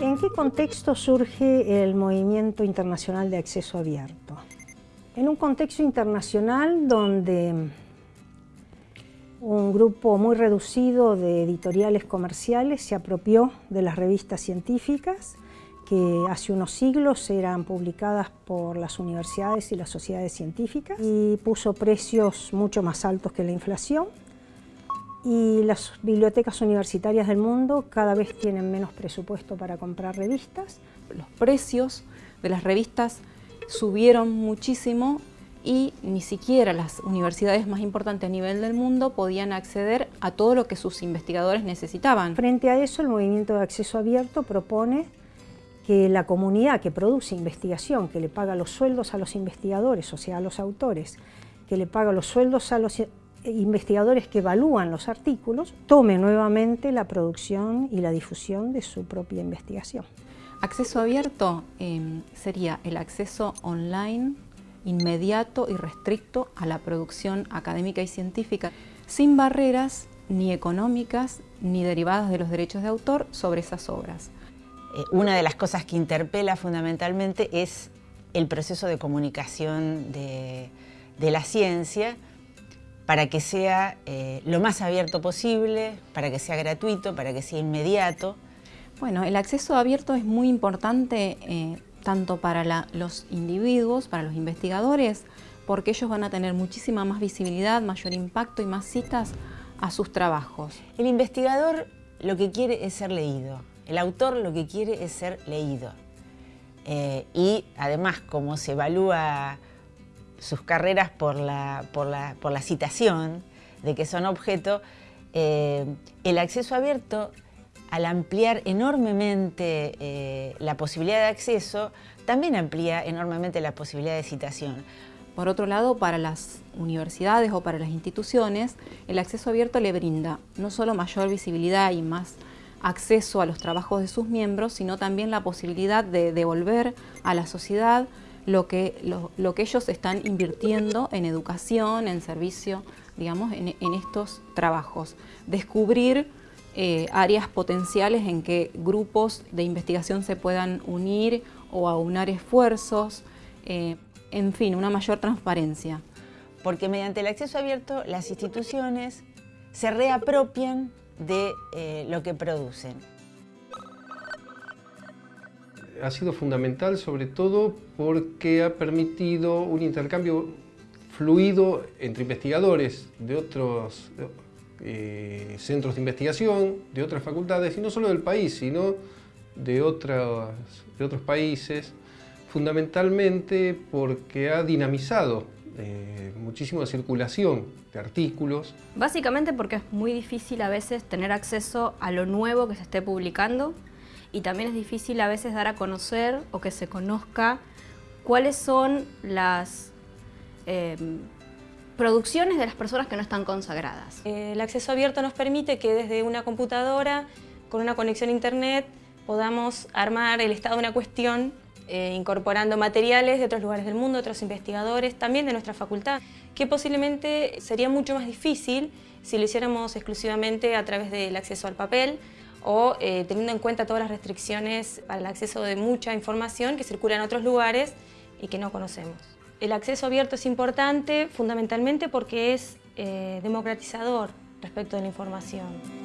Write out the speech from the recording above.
¿En qué contexto surge el movimiento internacional de acceso abierto? En un contexto internacional donde un grupo muy reducido de editoriales comerciales se apropió de las revistas científicas que hace unos siglos eran publicadas por las universidades y las sociedades científicas y puso precios mucho más altos que la inflación y las bibliotecas universitarias del mundo cada vez tienen menos presupuesto para comprar revistas. Los precios de las revistas subieron muchísimo y ni siquiera las universidades más importantes a nivel del mundo podían acceder a todo lo que sus investigadores necesitaban. Frente a eso, el Movimiento de Acceso Abierto propone que la comunidad que produce investigación, que le paga los sueldos a los investigadores, o sea, a los autores, que le paga los sueldos a los investigadores que evalúan los artículos tome nuevamente la producción y la difusión de su propia investigación. Acceso abierto em, sería el acceso online inmediato y restricto a la producción académica y científica, sin barreras ni económicas ni derivadas de los derechos de autor sobre esas obras. Eh, una de las cosas que interpela fundamentalmente es el proceso de comunicación de la ciencia, para que sea eh, lo más abierto posible, para que sea gratuito, para que sea inmediato. Bueno, el acceso abierto es muy importante eh, tanto para los individuos, para los investigadores, porque ellos van a tener muchísima más visibilidad, mayor impacto y más citas a sus trabajos. El investigador lo que quiere es ser leído, el autor lo que quiere es ser leído. Eh, y además, como se evalúa sus carreras por la, por la, citación de que son objeto, eh, el acceso abierto, al ampliar enormemente eh, la posibilidad de acceso, también amplía enormemente la posibilidad de citación. Por otro lado, para las universidades o para las instituciones, el acceso abierto le brinda no solo mayor visibilidad y más acceso a los trabajos de sus miembros, sino también la posibilidad de devolver a la sociedad lo que, lo, que ellos están invirtiendo en educación, en servicio, digamos, en, estos trabajos. Descubrir eh, áreas potenciales en que grupos de investigación se puedan unir o aunar esfuerzos, eh, en fin, una mayor transparencia. Porque mediante el acceso abierto las instituciones se reapropian de eh, lo que producen. Ha sido fundamental sobre todo porque ha permitido un intercambio fluido entre investigadores de otros eh, centros de investigación, de otras facultades, y no solo del país, sino de, otros, de otros países, fundamentalmente porque ha dinamizado eh, muchísimo la circulación de artículos. Básicamente porque es muy difícil a veces tener acceso a lo nuevo que se esté publicando y también es difícil a veces dar a conocer o que se conozca cuáles son las em, producciones de las personas que no están consagradas. El acceso abierto nos permite que desde una computadora, con una conexión a internet, podamos armar el estado de una cuestión eh, incorporando materiales de otros lugares del mundo, otros investigadores, también de nuestra facultad, que posiblemente sería mucho más difícil si lo hiciéramos exclusivamente a través del acceso al papel, o eh, teniendo en cuenta todas las restricciones para el acceso de mucha información que circula en otros lugares y que no conocemos. El acceso abierto es importante fundamentalmente porque es eh, democratizador respecto de la información.